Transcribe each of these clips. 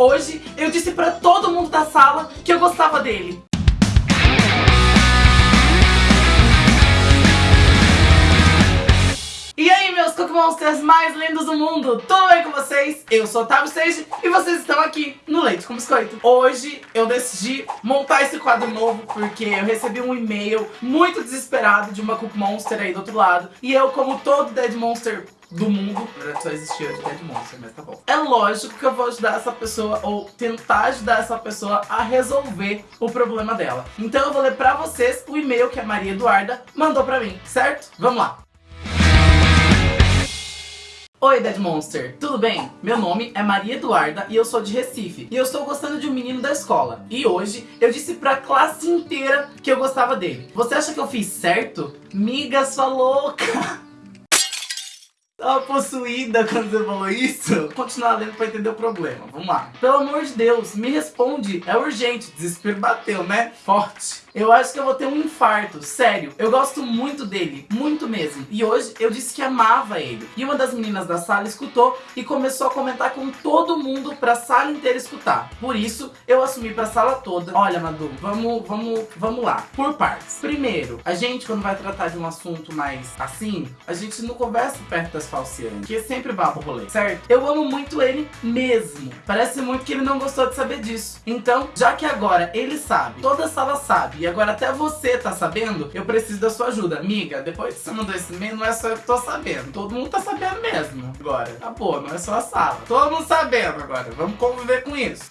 Hoje eu disse pra todo mundo da sala que eu gostava dele. E aí, meus Cookie Monsters mais lindos do mundo, tudo bem com vocês? Eu sou Otávio Sage e vocês estão aqui no Leite com Biscoito. Hoje eu decidi montar esse quadro novo porque eu recebi um e-mail muito desesperado de uma Cookie Monster aí do outro lado. E eu, como todo Dead Monster do mundo. Verdade só existia de Dead Monster, mas tá bom. É lógico que eu vou ajudar essa pessoa, ou tentar ajudar essa pessoa a resolver o problema dela. Então eu vou ler pra vocês o e-mail que a Maria Eduarda mandou pra mim, certo? Vamos lá! Oi Dead Monster, tudo bem? Meu nome é Maria Eduarda e eu sou de Recife E eu estou gostando de um menino da escola E hoje eu disse pra classe inteira que eu gostava dele Você acha que eu fiz certo? Miga sua louca! Tava possuída quando você falou isso? Continuar lendo pra entender o problema. Vamos lá. Pelo amor de Deus, me responde. É urgente. Desespero bateu, né? Forte. Eu acho que eu vou ter um infarto. Sério, eu gosto muito dele. Muito mesmo. E hoje eu disse que amava ele. E uma das meninas da sala escutou e começou a comentar com todo mundo pra sala inteira escutar. Por isso, eu assumi pra sala toda. Olha, Madu, vamos, vamos, vamos lá. Por partes. Primeiro, a gente quando vai tratar de um assunto mais assim, a gente não conversa perto das falseando, que é sempre babo rolê, certo? Eu amo muito ele mesmo. Parece muito que ele não gostou de saber disso. Então, já que agora ele sabe, toda a sala sabe, agora até você tá sabendo, eu preciso da sua ajuda. Amiga, depois que você mandou esse e-mail, não é só eu que tô sabendo. Todo mundo tá sabendo mesmo. Agora, acabou, não é só a sala. Todo mundo sabendo agora. Vamos conviver com isso.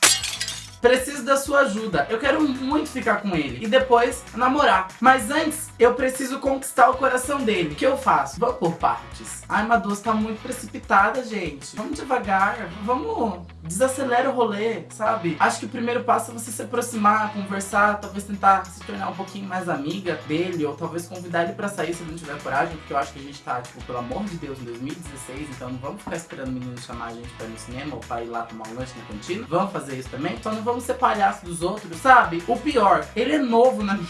Preciso da sua ajuda. Eu quero muito ficar com ele. E depois namorar. Mas antes, eu preciso conquistar o coração dele. O que eu faço? Vamos por partes. Ai, Madu, tá muito precipitada, gente. Vamos devagar. Vamos... Desacelera o rolê, sabe? Acho que o primeiro passo é você se aproximar, conversar, talvez tentar se tornar um pouquinho mais amiga dele, ou talvez convidar ele pra sair se ele não tiver coragem, porque eu acho que a gente tá, tipo, pelo amor de Deus, em 2016, então não vamos ficar esperando o menino chamar a gente pra ir no cinema ou pra ir lá tomar um lanche na cantina. Vamos fazer isso também, então não vamos ser palhaço dos outros, sabe? O pior, ele é novo na minha...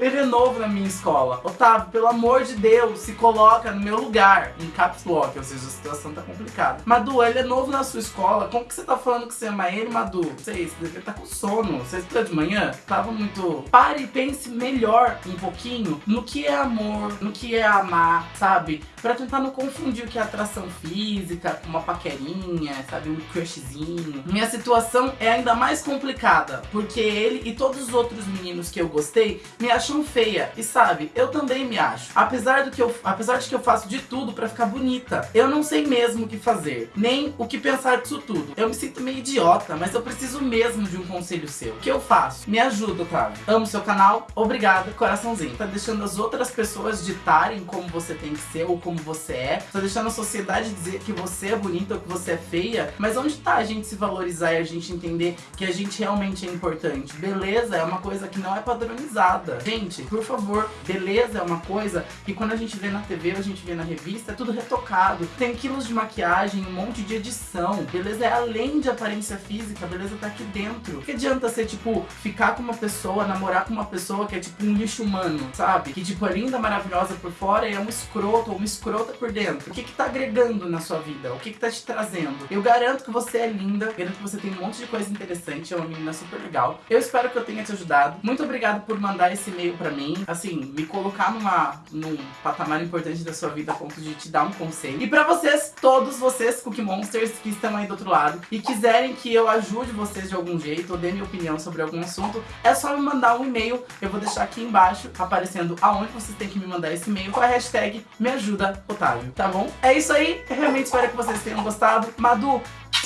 Ele é novo na minha escola. Otávio, pelo amor de Deus, se coloca no meu lugar. Em caps lock, ou seja, a situação tá complicada. Madu, ele é novo na sua escola. Como que você tá falando que você ama ele, Madu? Sei, você devia tá com sono. Você estudou de manhã? Tava muito... Pare e pense melhor um pouquinho no que é amor, no que é amar, sabe? Pra tentar não confundir o que é atração física com uma paquerinha, sabe? Um crushzinho. Minha situação é ainda mais complicada, porque ele e todos os outros meninos que eu gostei me acham acham feia. E sabe, eu também me acho. Apesar, do que eu, apesar de que eu faço de tudo pra ficar bonita, eu não sei mesmo o que fazer. Nem o que pensar disso tudo. Eu me sinto meio idiota, mas eu preciso mesmo de um conselho seu. O que eu faço? Me ajuda, Otávio. Amo seu canal. Obrigada, coraçãozinho. Tá deixando as outras pessoas ditarem como você tem que ser ou como você é. Tá deixando a sociedade dizer que você é bonita ou que você é feia. Mas onde tá a gente se valorizar e a gente entender que a gente realmente é importante? Beleza é uma coisa que não é padronizada. Gente, Gente, por favor, beleza é uma coisa que quando a gente vê na TV, a gente vê na revista, é tudo retocado. Tem quilos de maquiagem, um monte de edição. Beleza é além de aparência física, beleza tá aqui dentro. Que adianta ser, tipo, ficar com uma pessoa, namorar com uma pessoa que é tipo um lixo humano, sabe? Que tipo, é linda, maravilhosa por fora e é um escroto ou uma escrota por dentro. O que que tá agregando na sua vida? O que que tá te trazendo? Eu garanto que você é linda, garanto que você tem um monte de coisa interessante, é uma menina super legal. Eu espero que eu tenha te ajudado. Muito obrigado por mandar esse e-mail pra mim, assim, me colocar numa, num patamar importante da sua vida a ponto de te dar um conselho. E pra vocês, todos vocês Cookie Monsters que estão aí do outro lado e quiserem que eu ajude vocês de algum jeito ou dê minha opinião sobre algum assunto, é só me mandar um e-mail. Eu vou deixar aqui embaixo aparecendo aonde vocês têm que me mandar esse e-mail com a hashtag me ajuda Otávio, tá bom? É isso aí, eu realmente espero que vocês tenham gostado. Madu,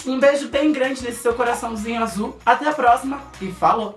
um beijo bem grande nesse seu coraçãozinho azul. Até a próxima e falou!